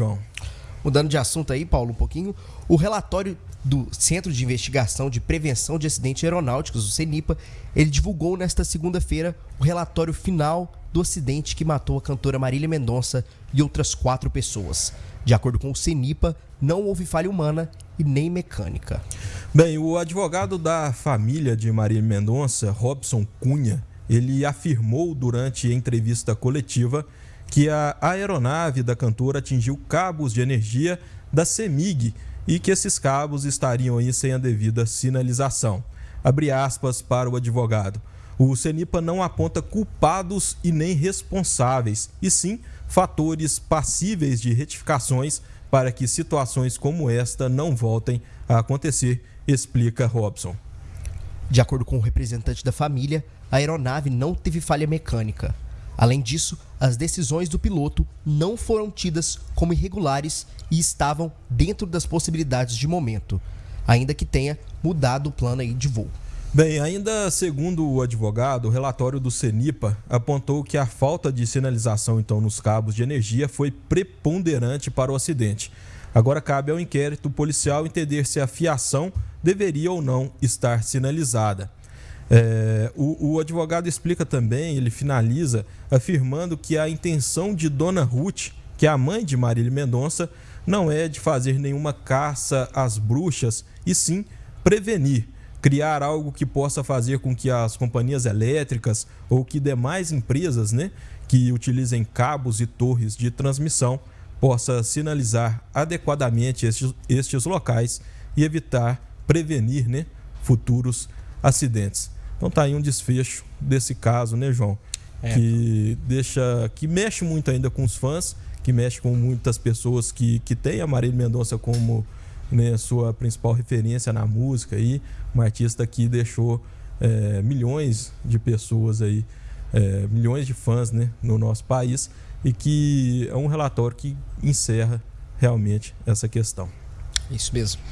João. Mudando de assunto aí, Paulo, um pouquinho, o relatório do Centro de Investigação de Prevenção de Acidentes Aeronáuticos, o CENIPA, ele divulgou nesta segunda-feira o relatório final do acidente que matou a cantora Marília Mendonça e outras quatro pessoas. De acordo com o CENIPA, não houve falha humana e nem mecânica. Bem, o advogado da família de Marília Mendonça, Robson Cunha, ele afirmou durante entrevista coletiva que a aeronave da cantora atingiu cabos de energia da CEMIG e que esses cabos estariam aí sem a devida sinalização. Abre aspas para o advogado. O CENIPA não aponta culpados e nem responsáveis, e sim fatores passíveis de retificações para que situações como esta não voltem a acontecer, explica Robson. De acordo com o representante da família, a aeronave não teve falha mecânica. Além disso, as decisões do piloto não foram tidas como irregulares e estavam dentro das possibilidades de momento, ainda que tenha mudado o plano de voo. Bem, ainda segundo o advogado, o relatório do CENIPA apontou que a falta de sinalização então nos cabos de energia foi preponderante para o acidente. Agora cabe ao inquérito policial entender se a fiação deveria ou não estar sinalizada. É, o, o, advogado explica também, ele finaliza afirmando que a intenção de Dona Ruth, que é a mãe de Marília Mendonça, não é de fazer nenhuma caça às bruxas, e sim prevenir, criar algo que possa fazer com que as companhias elétricas ou que demais empresas né, que utilizem cabos e torres de transmissão possa sinalizar adequadamente estes, estes locais e evitar, prevenir né, futuros acidentes. Então tá aí um desfecho desse caso, né, João? É. Que deixa. que mexe muito ainda com os fãs, que mexe com muitas pessoas que, que têm a Marília Mendonça como né, sua principal referência na música aí, uma artista que deixou é, milhões de pessoas aí, é, milhões de fãs né, no nosso país e que é um relatório que encerra realmente essa questão. Isso mesmo.